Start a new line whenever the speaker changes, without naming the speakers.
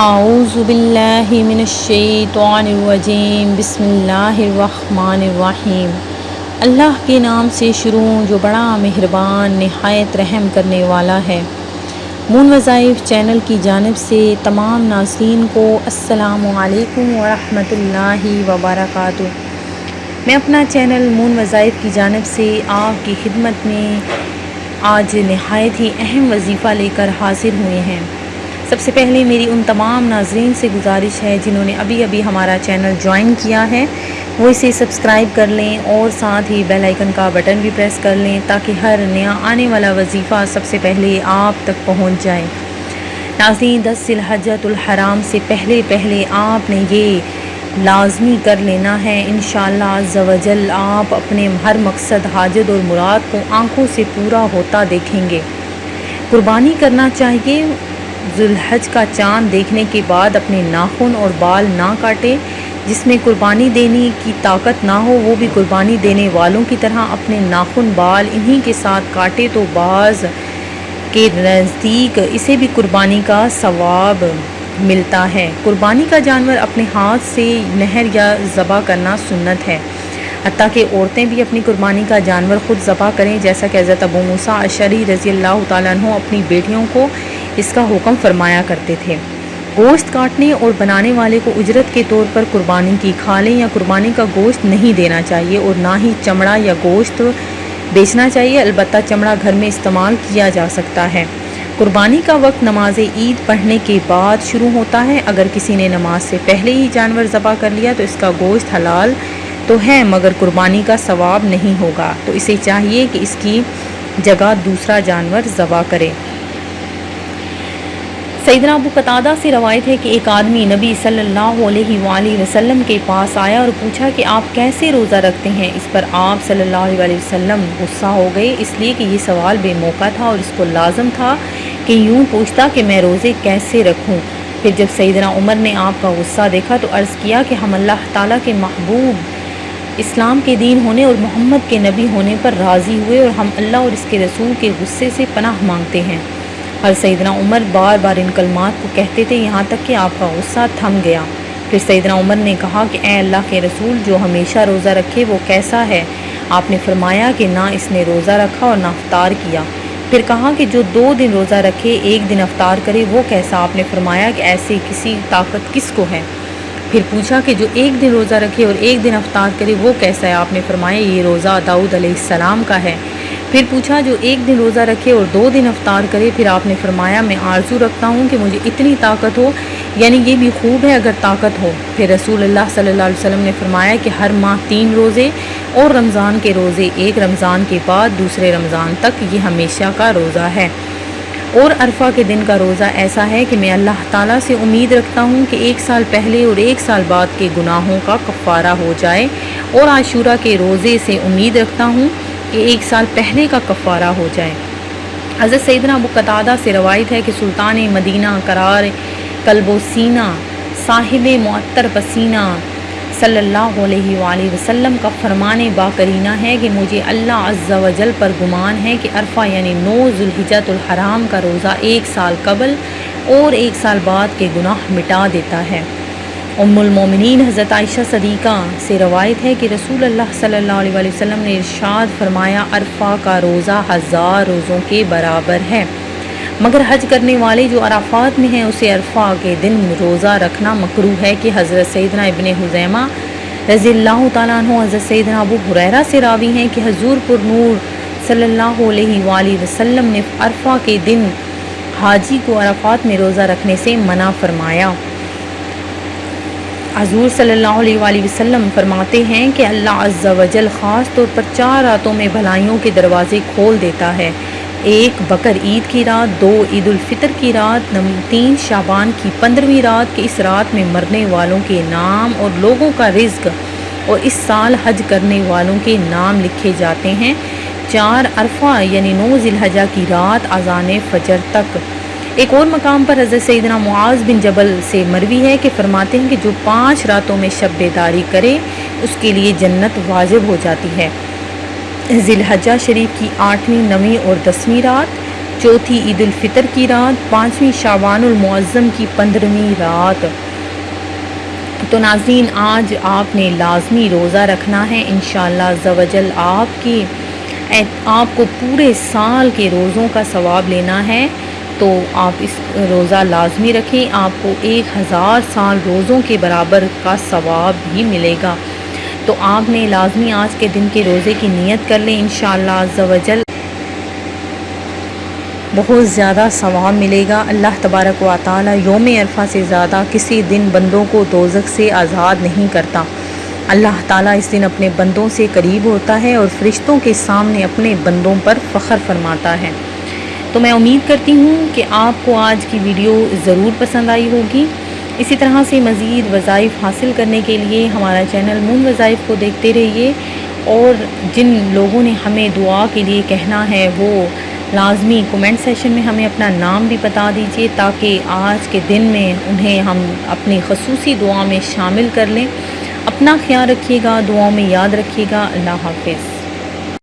اعوذ باللہ من الشیطان الرجیم بسم اللہ الرحمن الرحیم اللہ کے نام سے شروع جو بڑا مہربان، نہایت رحم کرنے والا ہے۔ مون وظائف چینل کی جانب سے تمام ناظرین کو السلام علیکم ورحمۃ اللہ وبرکاتہ۔ میں اپنا چینل مون وظائف کی جانب سے آپ کی خدمت میں آج نہایت ہی اہم وظیفہ لے کر حاضر ہوئے ہیں۔ سب سے پہلے میری ان تمام ناظرین سے گزارش ہے جنہوں نے ابھی ابھی ہمارا چینل جوائن کیا ہے، وہ اسے سبسکرائب کر لیں اور ساتھ ہی بیل آئیکن کا بٹن بھی پریس کر لیں تاکہ ہر نیا آنے والا وظیفہ سب سے پہلے آپ تک پہنچ جائے۔ ناظرین، دس الحجت الحرام سے پہلے پہلے آپ نے یہ لازمی کر لینا ہے۔ انشاءاللہ شاء آپ اپنے ہر مقصد، حاجت اور مراد کو آنکھوں سے پورا ہوتا دیکھیں گے۔ قربانی کرنا چاہیے ذوالحج کا چاند دیکھنے کے بعد اپنے ناخن اور بال نہ کاٹے، جس میں قربانی دینے کی طاقت نہ ہو، وہ بھی قربانی دینے والوں کی طرح اپنے ناخن، بال انہی کے ساتھ کاٹے تو بعض کے نزدیک اسے بھی قربانی کا ثواب ملتا ہے۔ قربانی کا جانور اپنے ہاتھ سے نہر یا ذبح کرنا سنت ہے۔ حتیٰ کہ عورتیں بھی اپنی قربانی کا جانور خود ذبح کریں، جیسا کہ حضرت ابو موسیٰ اشری رضی اللہ تعالیٰ عنہ اپنی بیٹیوں کو اس کا حکم فرمایا کرتے تھے۔ گوشت کاٹنے اور بنانے والے کو اجرت کے طور پر قربانی کی کھالیں یا قربانی کا گوشت نہیں دینا چاہیے اور نہ ہی چمڑا یا گوشت بیچنا چاہیے، البتہ چمڑا گھر میں استعمال کیا جا سکتا ہے۔ قربانی کا وقت نماز عید پڑھنے کے بعد شروع ہوتا ہے۔ اگر کسی نے نماز سے پہلے ہی جانور ذبح کر لیا تو اس کا گوشت حلال تو ہے، مگر قربانی کا ثواب نہیں ہوگا۔ تو اسے چاہیے کہ اس کی جگہ دوسرا جانور ذبح کرے۔ سیدنا ابو قطادہ سے روایت ہے کہ ایک آدمی نبی صلی اللہ علیہ وآلہ وسلم کے پاس آیا اور پوچھا کہ آپ کیسے روزہ رکھتے ہیں؟ اس پر آپ صلی اللہ علیہ وسلم غصہ ہو گئے، اس لیے کہ یہ سوال بے موقع تھا اور اس کو لازم تھا کہ یوں پوچھتا کہ میں روزے کیسے رکھوں؟ پھر جب سیدنا عمر نے آپ کا غصہ دیکھا تو عرض کیا کہ ہم اللہ تعالیٰ کے محبوب اسلام کے دین ہونے اور محمد کے نبی ہونے پر راضی ہوئے اور ہم اللہ اور اس کے رسول کے غصے سے پناہ مانگتے ہیں۔ اور سیدنا عمر بار بار ان کلمات کو کہتے تھے، یہاں تک کہ آپ کا غصہ تھم گیا۔ پھر سیدنا عمر نے کہا کہ اے اللہ کے رسول، جو ہمیشہ روزہ رکھے وہ کیسا ہے؟ آپ نے فرمایا کہ نہ اس نے روزہ رکھا اور نہ افطار کیا۔ پھر کہا کہ جو دو دن روزہ رکھے، ایک دن افطار کرے، وہ کیسا؟ آپ نے فرمایا کہ ایسی کسی طاقت کس کو ہے؟ پھر پوچھا کہ جو ایک دن روزہ رکھے اور ایک دن افطار کرے، وہ کیسا ہے؟ آپ نے فرمایا یہ روزہ داؤد علیہ السلام کا ہے۔ پھر پوچھا، جو ایک دن روزہ رکھے اور دو دن افطار کرے، پھر آپ نے فرمایا، میں آرزو رکھتا ہوں کہ مجھے اتنی طاقت ہو یعنی یہ بھی خوب ہے اگر طاقت ہو۔ پھر رسول اللہ صلی اللہ علیہ وسلم نے فرمایا کہ ہر ماہ تین روزے اور رمضان کے روزے ایک رمضان کے بعد دوسرے رمضان تک، یہ ہمیشہ کا روزہ ہے۔ اور عرفہ کے دن کا روزہ ایسا ہے کہ میں اللہ تعالیٰ سے امید رکھتا ہوں کہ ایک سال پہلے اور ایک سال بعد کے گناہوں کا کفارہ ہو جائے، اور عاشورہ کے روزے سے امید رکھتا ہوں کہ ایک سال پہلے کا کفارہ ہو جائے۔ حضرت سیدنا ابو قطادہ سے روایت ہے کہ سلطان مدینہ قرار قلب و سینہ صاحب معطر پسینہ صلی اللہ علیہ وآلہ وسلم کا فرمان با کرینہ ہے کہ مجھے اللہ عز و جل پر گمان ہے کہ عرفہ یعنی نو ذوالحجت الحرام کا روزہ ایک سال قبل اور ایک سال بعد کے گناہ مٹا دیتا ہے۔ ام المومنین حضرت عائشہ صدیقہ سے روایت ہے کہ رسول اللہ صلی اللہ علیہ وسلم نے ارشاد فرمایا، عرفہ کا روزہ ہزار روزوں کے برابر ہے۔ مگر حج کرنے والے جو عرفات میں ہیں، اسے عرفہ کے دن روزہ رکھنا مکرو ہے کہ حضرت سیدنا ابن حزیمہ رضی اللہ تعالیٰ عنہ، حضرت سیدنا ابو حریرہ سے راوی ہیں کہ حضور پر نور صلی اللہ علیہ وآلہ وسلم نے عرفہ کے دن حاجی کو عرفات میں روزہ رکھنے سے منع فرمایا۔ حضور صلی اللہ علیہ وآلہ وسلم فرماتے ہیں کہ اللہ عز و جل خاص طور پر چار راتوں میں بھلائیوں کے دروازے کھول دیتا ہے۔ ایک بکر عید کی رات، دو عید الفطر کی رات تین شابان کی پندرہویں رات کہ اس رات میں مرنے والوں کے نام اور لوگوں کا رزق اور اس سال حج کرنے والوں کے نام لکھے جاتے ہیں۔ چار عرفہ یعنی نو ذی الحجہ کی رات، اذان فجر تک۔ ایک اور مقام پر حضرت سیدنا معاذ بن جبل سے مروی ہے کہ فرماتے ہیں کہ جو پانچ راتوں میں شب بیداری کرے، اس کے لیے جنت واجب ہو جاتی ہے۔ ذی الحجہ شریف کی آٹھویں، نویں اور دسویں رات، چوتھی عید الفطر کی رات، پانچویں شعبان المعظم کی پندرہویں رات۔ تو ناظرین، آج آپ نے لازمی روزہ رکھنا ہے، انشاءاللہ زوجل آپ کی آپ کو پورے سال کے روزوں کا ثواب لینا ہے۔ تو آپ اس روزہ لازمی رکھیں، آپ کو ایک ہزار سال روزوں کے برابر کا ثواب بھی ملے گا۔ تو آپ نے لازمی آج کے دن کے روزے کی نیت کر لیں، انشاءاللہ عزوجل بہت زیادہ ثواب ملے گا۔ اللہ تبارک و تعالی یوم عرفہ سے زیادہ کسی دن بندوں کو دوزک سے آزاد نہیں کرتا۔ اللہ تعالیٰ اس دن اپنے بندوں سے قریب ہوتا ہے اور فرشتوں کے سامنے اپنے بندوں پر فخر فرماتا ہے۔ تو میں امید کرتی ہوں کہ آپ کو آج کی ویڈیو ضرور پسند آئی ہوگی۔ اسی طرح سے مزید وظائف حاصل کرنے کے لیے ہمارا چینل مون وظائف کو دیکھتے رہیے۔ اور جن لوگوں نے ہمیں دعا کے لیے کہنا ہے، وہ لازمی کومنٹ سیشن میں ہمیں اپنا نام بھی بتا دیجیے تاکہ آج کے دن میں انہیں ہم اپنی خصوصی دعا میں شامل کر لیں۔ اپنا خیال رکھیے گا، دعاؤں میں یاد رکھیے گا۔ اللہ حافظ۔